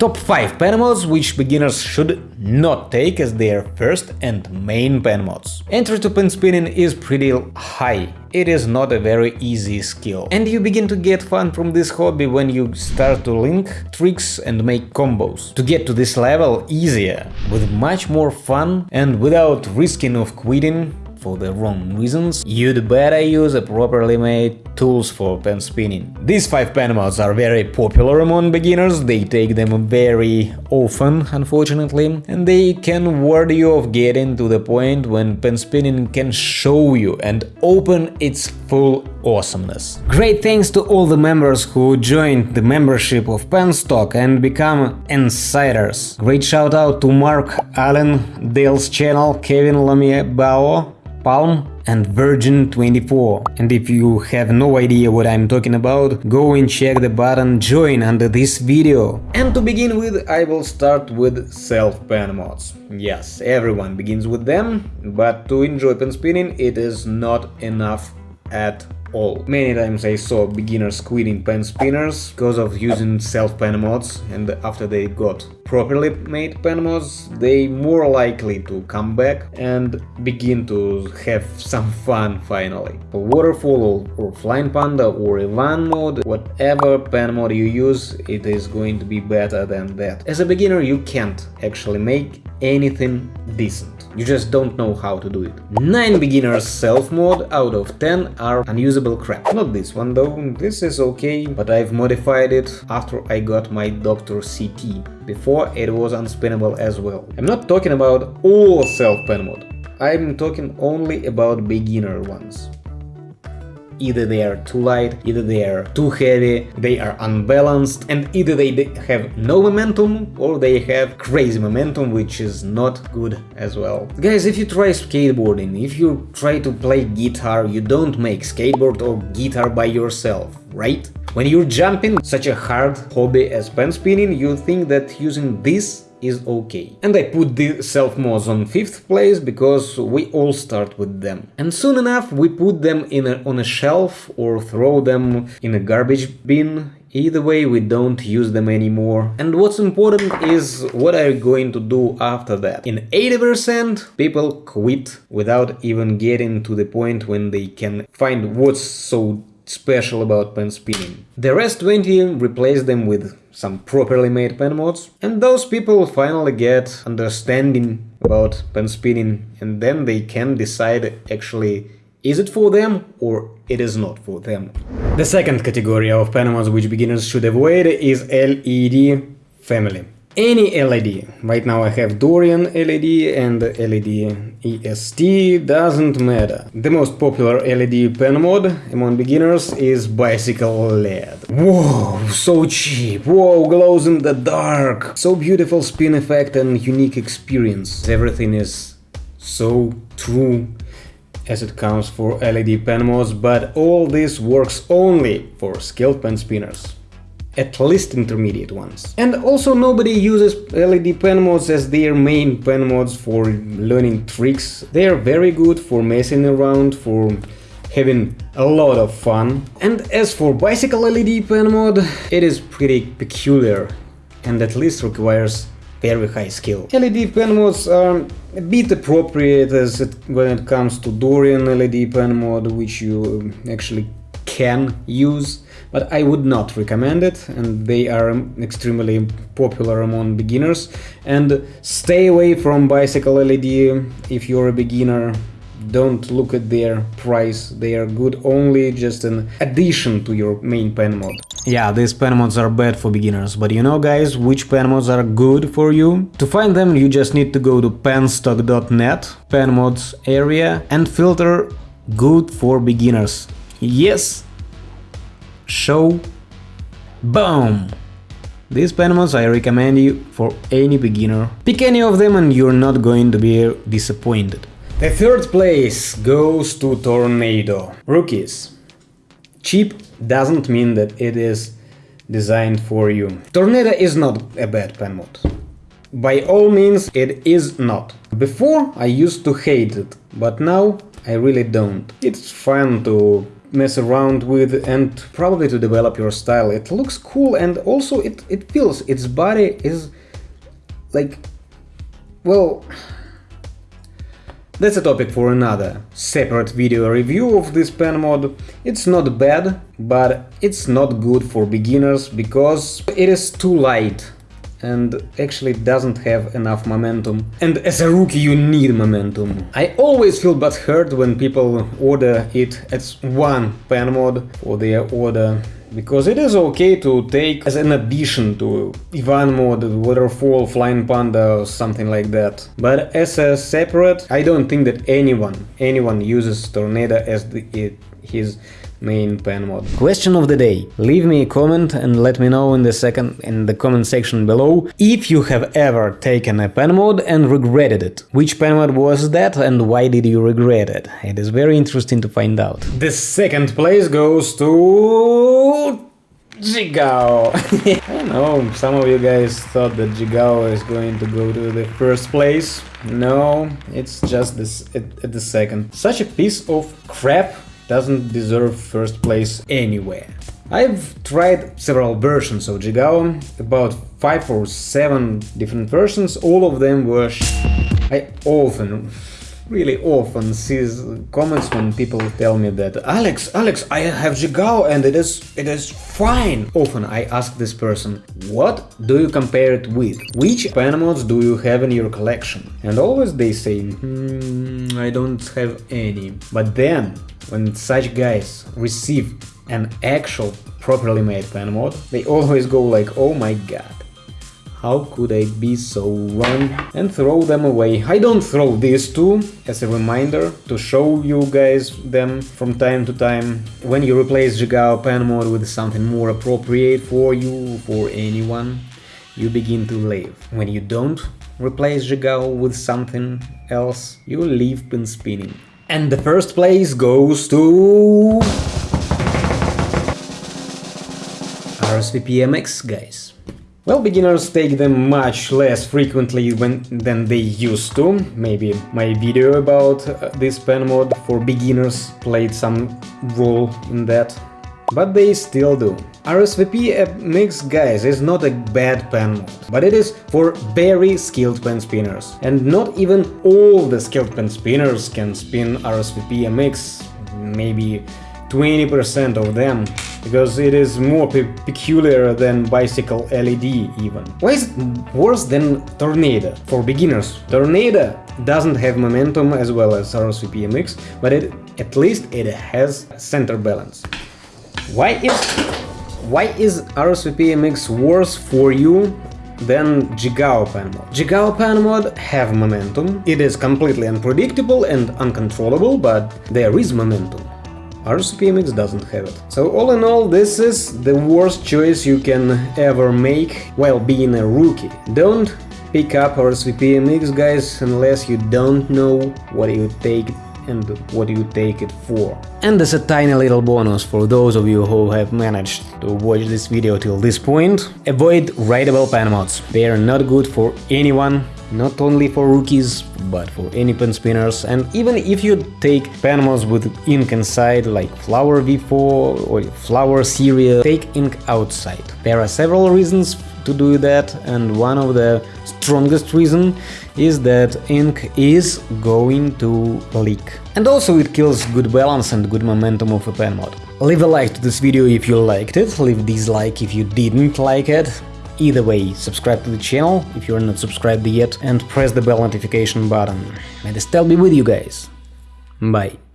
Top 5 pen mods which beginners should not take as their first and main pen mods. Entry to pen spinning is pretty high, it is not a very easy skill. And you begin to get fun from this hobby when you start to link tricks and make combos. To get to this level easier, with much more fun and without risking of quitting, for the wrong reasons, you'd better use a properly made tools for pen spinning. These 5 pen mods are very popular among beginners, they take them very often, unfortunately, and they can ward you off getting to the point when pen spinning can show you and open its full awesomeness. Great thanks to all the members who joined the membership of Penstock and become insiders. Great shout out to Mark Allen, Dale's channel, Kevin Lamie Bao, Palm and Virgin 24. And if you have no idea what I'm talking about, go and check the button join under this video. And to begin with, I will start with self-pen mods. Yes, everyone begins with them, but to enjoy pen spinning it is not enough at all. Many times I saw beginners quitting pen spinners because of using self-pen mods and after they got properly made pen mods, they more likely to come back and begin to have some fun finally. Waterfall or, flying panda or a van mod, whatever pen mod you use, it is going to be better than that. As a beginner you can't actually make anything decent. You just don't know how to do it. 9 beginners self-mod out of 10 are unusable crap. Not this one though, this is okay, but I've modified it after I got my Doctor CT. Before it was unspinnable as well. I'm not talking about all self-pen mod, I'm talking only about beginner ones. Either they are too light, either they are too heavy, they are unbalanced, and either they have no momentum or they have crazy momentum, which is not good as well. Guys, if you try skateboarding, if you try to play guitar, you don't make skateboard or guitar by yourself, right? When you're jumping such a hard hobby as pen spinning, you think that using this is okay. And I put the self-mods on 5th place because we all start with them. And soon enough we put them in a, on a shelf or throw them in a garbage bin Either way, we don't use them anymore. And what's important is what are you going to do after that. In 80% people quit without even getting to the point when they can find what's so special about pen spinning. The rest 20 replace them with some properly made pen mods, and those people finally get understanding about pen spinning, and then they can decide actually is it for them or it is not for them. The second category of pen mods which beginners should avoid is LED family any LED. Right now I have Dorian LED and LED EST, doesn't matter. The most popular LED pen mod among beginners is Bicycle LED. Whoa, so cheap, whoa, glows in the dark, so beautiful spin effect and unique experience. Everything is so true as it counts for LED pen mods, but all this works only for skilled pen spinners at least intermediate ones. And also nobody uses LED pen mods as their main pen mods for learning tricks. They are very good for messing around, for having a lot of fun. And as for bicycle LED pen mod, it is pretty peculiar and at least requires very high skill. LED pen mods are a bit appropriate as it, when it comes to Dorian LED pen mod, which you um, actually can use but I would not recommend it and they are um, extremely popular among beginners and stay away from bicycle LED if you're a beginner don't look at their price, they are good only just an addition to your main pen mod. Yeah, these pen mods are bad for beginners, but you know guys, which pen mods are good for you? To find them you just need to go to penstock.net, pen mods area and filter good for beginners. Yes, show, boom! These pen mods I recommend you for any beginner. Pick any of them and you're not going to be disappointed. The third place goes to Tornado. Rookies. Cheap doesn't mean that it is designed for you. Tornado is not a bad pen mod. By all means, it is not. Before I used to hate it, but now I really don't. It's fun to mess around with and probably to develop your style. It looks cool and also it, it feels, its body is like, well, that's a topic for another separate video review of this pen mod. It's not bad, but it's not good for beginners because it is too light and actually doesn't have enough momentum. And as a rookie you need momentum. I always feel bad hurt when people order it as one pen mod for their order because it is okay to take as an addition to Ivan mod, Waterfall, Flying Panda or something like that. But as a separate, I don't think that anyone, anyone uses Tornado as the, it, his main pen mod. Question of the day. Leave me a comment and let me know in the second in the comment section below if you have ever taken a pen mod and regretted it. Which pen mod was that and why did you regret it? It is very interesting to find out. The second place goes to Jigao! I know, some of you guys thought that Jigao is going to go to the first place. No, it's just this at, at the second. Such a piece of crap doesn't deserve first place anywhere. I've tried several versions of Jigao, about 5 or 7 different versions, all of them were I often, really often see comments when people tell me that Alex, Alex, I have Jigao and it is, it is fine. Often I ask this person, what do you compare it with? Which pen mods do you have in your collection? And always they say, hmm, I don't have any. But then when such guys receive an actual properly made pen mod, they always go like, oh my god, how could I be so wrong? And throw them away. I don't throw these two as a reminder to show you guys them from time to time. When you replace Jigao pen mod with something more appropriate for you, for anyone, you begin to live. When you don't replace Jigao with something else, you leave pen spinning. And the first place goes to... RSVP MX, guys. Well, beginners take them much less frequently when, than they used to. Maybe my video about uh, this pen mod for beginners played some role in that but they still do. RSVP MX guys is not a bad pen mod, but it is for very skilled pen spinners. And not even all the skilled pen spinners can spin RSVP MX, maybe 20% of them, because it is more pe peculiar than Bicycle LED even. Why is it worse than Tornado? For beginners, Tornado doesn't have momentum as well as RSVP MX, but it, at least it has center balance. Why is why is RSVP MX worse for you than Jigao pen mod? Jigao pen mod have momentum, it is completely unpredictable and uncontrollable, but there is momentum. RSVP MX doesn't have it. So all in all, this is the worst choice you can ever make while being a rookie. Don't pick up RSVP MX, guys, unless you don't know what you take and what you take it for. And as a tiny little bonus for those of you who have managed to watch this video till this point, avoid writable pen mods. They are not good for anyone, not only for rookies, but for any pen spinners, and even if you take pen mods with ink inside, like Flower V4 or Flower Series, take ink outside. There are several reasons to do that and one of the strongest reason is that ink is going to leak. And also it kills good balance and good momentum of a pen mod. Leave a like to this video if you liked it, leave dislike if you didn't like it. Either way, subscribe to the channel if you're not subscribed yet and press the bell notification button. May the style be with you guys. Bye.